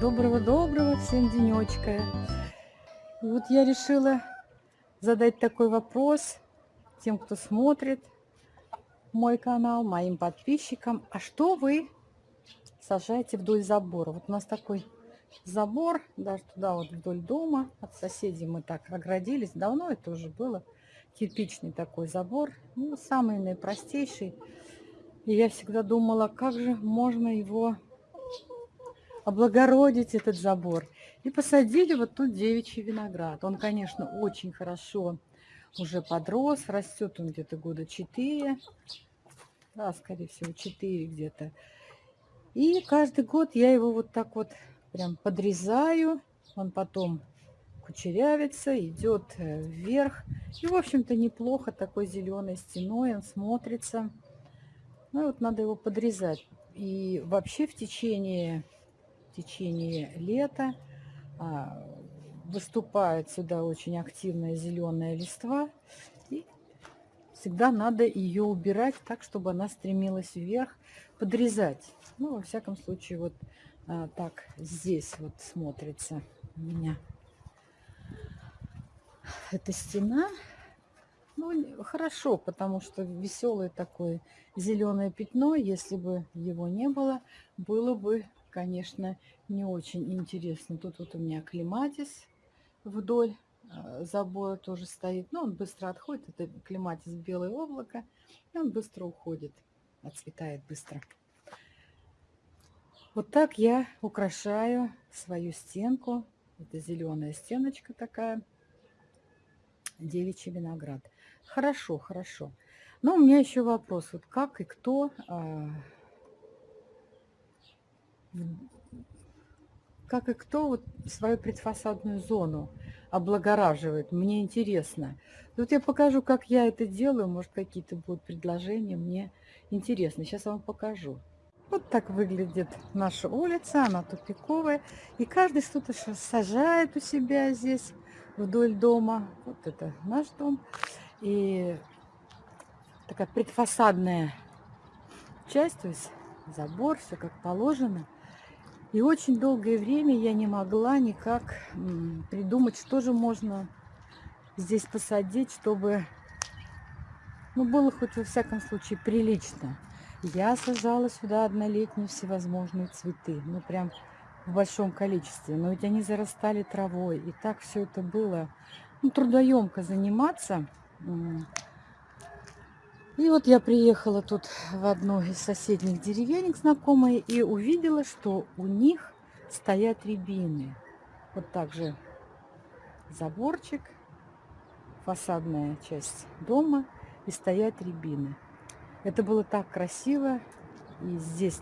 Доброго-доброго всем денечка. И вот я решила задать такой вопрос тем, кто смотрит мой канал, моим подписчикам. А что вы сажаете вдоль забора? Вот у нас такой забор, даже туда вот вдоль дома. От соседей мы так оградились. Давно это уже было. Кирпичный такой забор. Ну, самый наипростейший. И я всегда думала, как же можно его облагородить этот забор. И посадили вот тут девичий виноград. Он, конечно, очень хорошо уже подрос, растет он где-то года 4, да, скорее всего, 4 где-то. И каждый год я его вот так вот прям подрезаю, он потом кучерявится, идет э, вверх. И, в общем-то, неплохо такой зеленой стеной он смотрится. Ну, вот надо его подрезать. И вообще в течение течение лета. А, выступает сюда очень активная зеленая листва. И всегда надо ее убирать так, чтобы она стремилась вверх, подрезать. Ну, во всяком случае, вот а, так здесь вот смотрится у меня эта стена. Ну, хорошо, потому что веселое такое зеленое пятно, если бы его не было, было бы конечно, не очень интересно. Тут вот у меня клематис вдоль э, забора тоже стоит. Но он быстро отходит. Это клематис белое облако. И он быстро уходит. Отцветает быстро. Вот так я украшаю свою стенку. Это зеленая стеночка такая. Девичий виноград. Хорошо, хорошо. Но у меня еще вопрос. Вот как и кто а, как и кто вот свою предфасадную зону облагораживает. Мне интересно. Вот я покажу, как я это делаю. Может, какие-то будут предложения. Мне интересно. Сейчас вам покажу. Вот так выглядит наша улица. Она тупиковая. И каждый что-то сажает у себя здесь вдоль дома. Вот это наш дом. И такая предфасадная часть, то есть забор, все как положено – и очень долгое время я не могла никак придумать, что же можно здесь посадить, чтобы ну, было хоть во всяком случае прилично. Я сажала сюда однолетние всевозможные цветы, ну прям в большом количестве. Но ведь они зарастали травой, и так все это было ну, трудоемко заниматься. И вот я приехала тут в одну из соседних деревенек знакомые и увидела, что у них стоят рябины. Вот так же заборчик, фасадная часть дома и стоят рябины. Это было так красиво. И здесь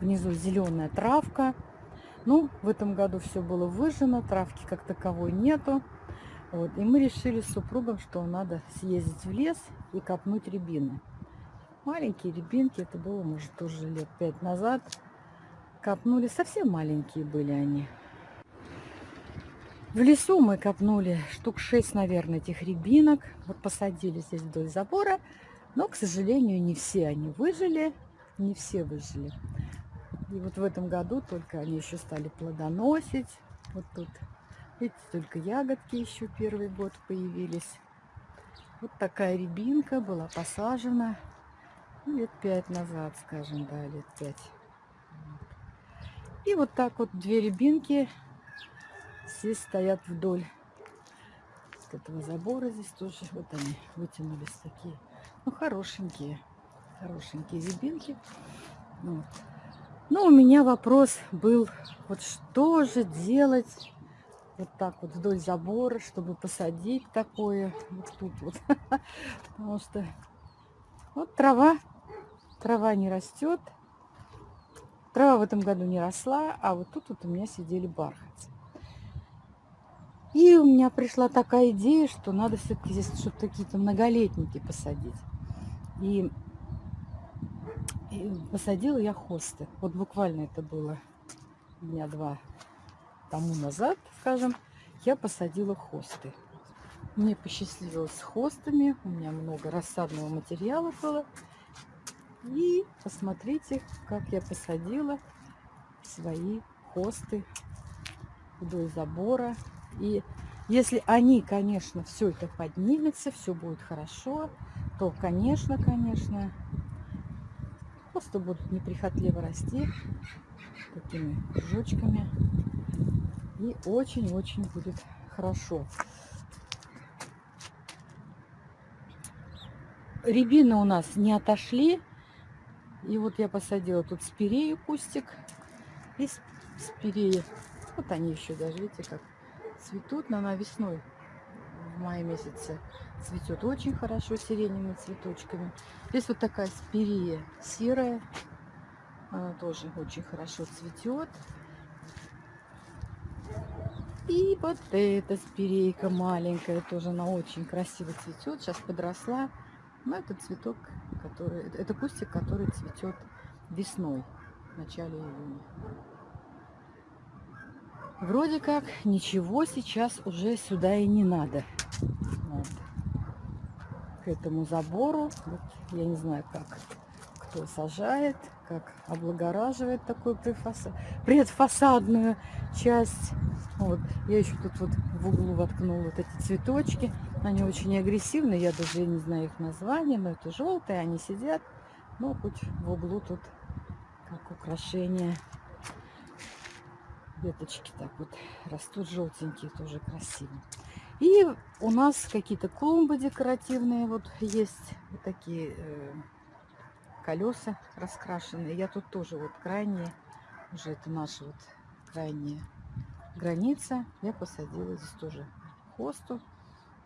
внизу зеленая травка. Ну, в этом году все было выжжено, травки как таковой нету. Вот. И мы решили с супругом, что надо съездить в лес и копнуть рябины. Маленькие рябинки, это было, может, тоже лет пять назад. Копнули, совсем маленькие были они. В лесу мы копнули штук 6, наверное, этих рябинок. Вот посадили здесь вдоль забора. Но, к сожалению, не все они выжили. Не все выжили. И вот в этом году только они еще стали плодоносить. Вот тут Видите, только ягодки еще первый год появились. Вот такая рябинка была посажена ну, лет пять назад, скажем, да, лет пять. И вот так вот две рябинки здесь стоят вдоль вот этого забора. Здесь тоже вот они вытянулись такие. Ну, хорошенькие, хорошенькие рябинки. Вот. Но у меня вопрос был, вот что же делать вот так вот вдоль забора, чтобы посадить такое вот тут вот. Потому что вот трава, трава не растет. Трава в этом году не росла, а вот тут вот у меня сидели бархатцы. И у меня пришла такая идея, что надо все-таки здесь что-то какие-то многолетники посадить. И, и посадила я хосты. Вот буквально это было меня два тому назад, скажем, я посадила хосты. Мне посчастливилось с хостами. У меня много рассадного материала было. И посмотрите, как я посадила свои хосты вдоль забора. И если они, конечно, все это поднимется, все будет хорошо, то, конечно, конечно, просто будут неприхотливо расти такими кружочками. И очень-очень будет хорошо. Рябины у нас не отошли. И вот я посадила тут спирею кустик. И спиреи. Вот они еще даже, видите, как цветут. Но она весной в мае месяце цветет очень хорошо сиреневыми цветочками. Здесь вот такая спирея серая. Она тоже очень хорошо цветет. И вот эта спирейка маленькая, тоже она очень красиво цветет. Сейчас подросла. Но это цветок, который, это кустик, который цветет весной, в начале июня. Вроде как ничего сейчас уже сюда и не надо. Вот. К этому забору, вот, я не знаю, как кто сажает, как облагораживает такую предфасадную часть. Вот. Я еще тут вот в углу воткнула вот эти цветочки. Они очень агрессивные, я даже не знаю их название, но это желтые, они сидят. Ну, хоть в углу тут как украшение. Веточки так вот растут желтенькие, тоже красиво. И у нас какие-то клумбы декоративные вот есть, вот такие э, колеса раскрашенные. Я тут тоже вот крайние, уже это наша вот крайняя граница. Я посадила здесь тоже хосту.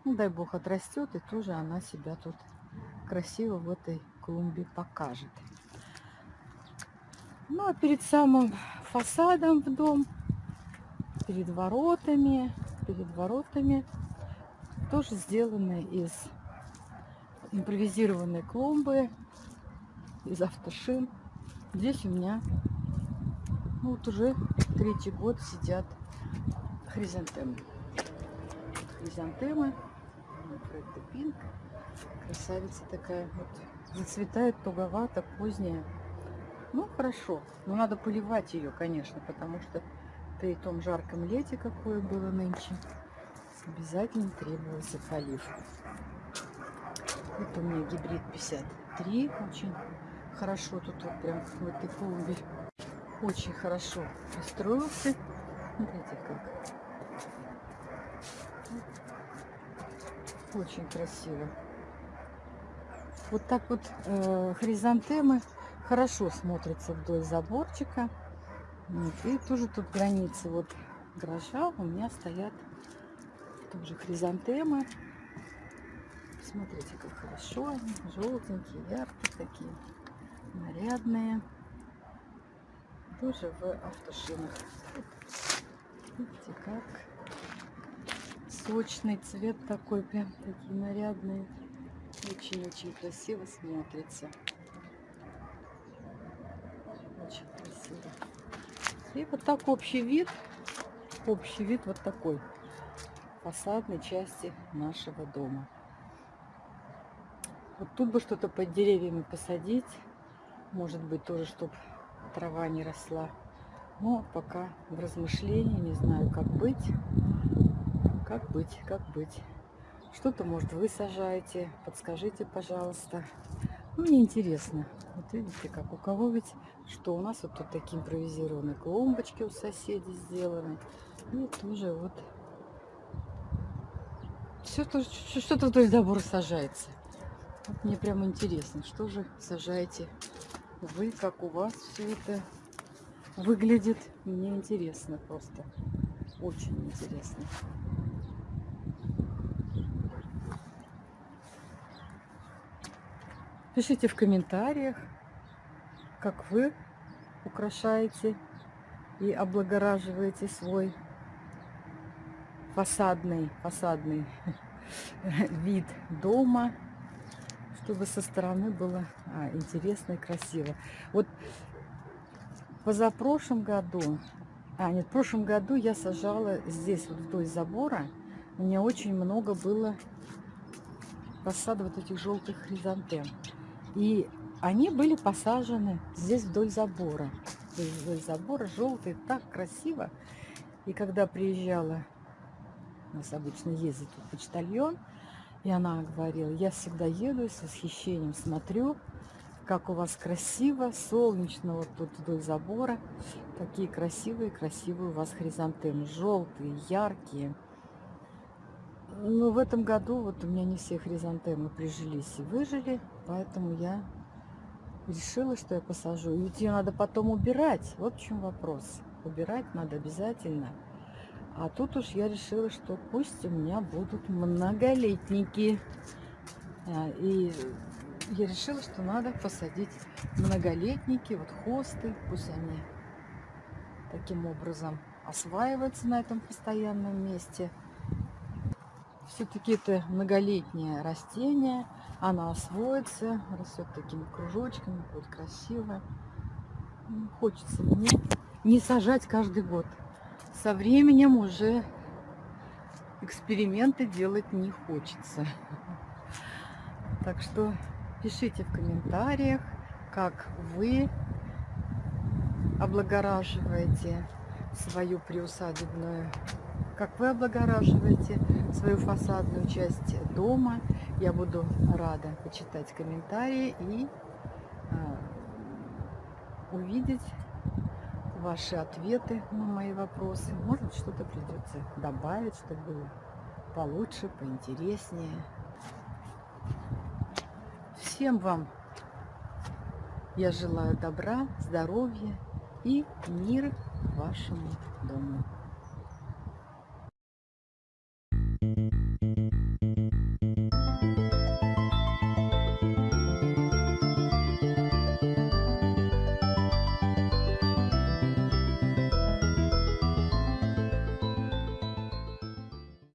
Ну, дай бог отрастет, и тоже она себя тут красиво в этой клумбе покажет. Ну, а перед самым фасадом в дом, перед воротами, перед воротами тоже сделаны из импровизированной клумбы, из автошин. Здесь у меня ну, вот уже третий год сидят хризантемы. Хризантемы Фредда Пинк. Красавица такая. Вот зацветает туговато, поздняя. Ну, хорошо. Но надо поливать ее, конечно, потому что при том жарком лете, какое было нынче, обязательно требовался полив. Это у меня гибрид 53. Очень хорошо тут вот прям этой клумбе. Очень хорошо устроился. Смотрите как. Очень красиво. Вот так вот э, хризантемы хорошо смотрятся вдоль заборчика. Вот. И тоже тут границы вот гаража у меня стоят тоже хризантемы. Смотрите, как хорошо они, желтенькие, яркие такие, нарядные. Тоже в автошинах. Видите, как сочный цвет такой, прям такие нарядные. Очень-очень красиво смотрится. Очень красиво. И вот так общий вид, общий вид вот такой фасадной части нашего дома. Вот тут бы что-то под деревьями посадить. Может быть, тоже, чтобы трава не росла. Но пока в размышлении, не знаю, как быть. Как быть, как быть. Что-то, может, вы сажаете, подскажите, пожалуйста. Ну, мне интересно. Вот видите, как у кого ведь, что у нас вот тут такие импровизированные клумбочки у соседей сделаны. И тоже вот что-то вдоль забора сажается. Вот мне прям интересно, что же сажаете вы, как у вас все это выглядит. Мне интересно просто. Очень интересно. Пишите в комментариях, как вы украшаете и облагораживаете свой фасадный, фасадный вид дома, чтобы со стороны было а, интересно и красиво. Вот позапрошлом году, а нет, в прошлом году я сажала здесь, вот вдоль забора, у меня очень много было посада вот этих желтых хризантем. И они были посажены здесь вдоль забора. Вдоль забора желтые, так красиво. И когда приезжала, у нас обычно ездит почтальон, и она говорила, я всегда еду и с восхищением смотрю, как у вас красиво, солнечно вот тут вдоль забора. Такие красивые, красивые у вас хризантемы, желтые, яркие. Но в этом году вот у меня не все хризантемы прижились и выжили, поэтому я решила, что я посажу. Ведь ее надо потом убирать. Вот в чем вопрос. Убирать надо обязательно. А тут уж я решила, что пусть у меня будут многолетники. А, и я решила, что надо посадить многолетники, вот хосты, пусть они таким образом осваиваются на этом постоянном месте. Все-таки это многолетнее растение, оно освоится, растет такими кружочками, будет красиво. Хочется мне не сажать каждый год. Со временем уже эксперименты делать не хочется. Так что пишите в комментариях, как вы облагораживаете свою приусадебную как вы облагораживаете свою фасадную часть дома. Я буду рада почитать комментарии и э, увидеть ваши ответы на мои вопросы. Может, что-то придется добавить, чтобы было получше, поинтереснее. Всем вам я желаю добра, здоровья и мира вашему дому.